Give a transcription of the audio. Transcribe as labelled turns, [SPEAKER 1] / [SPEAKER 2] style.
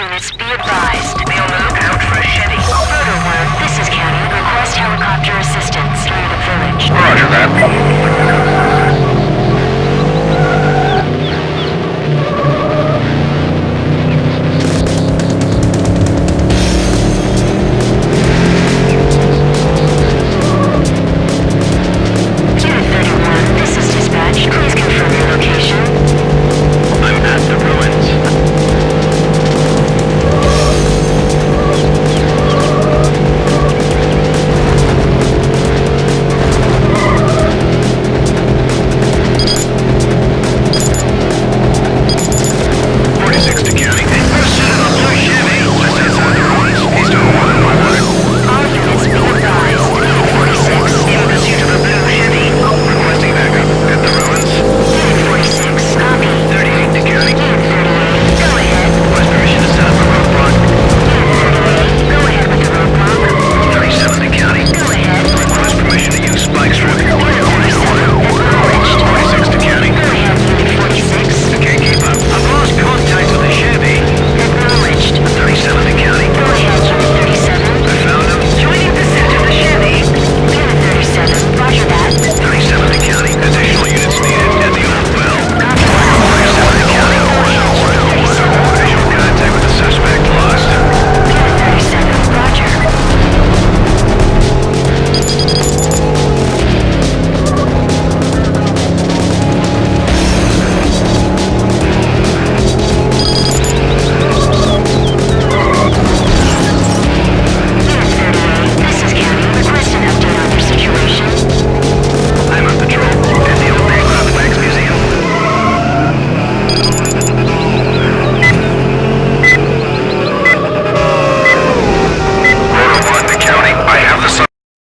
[SPEAKER 1] units be advised.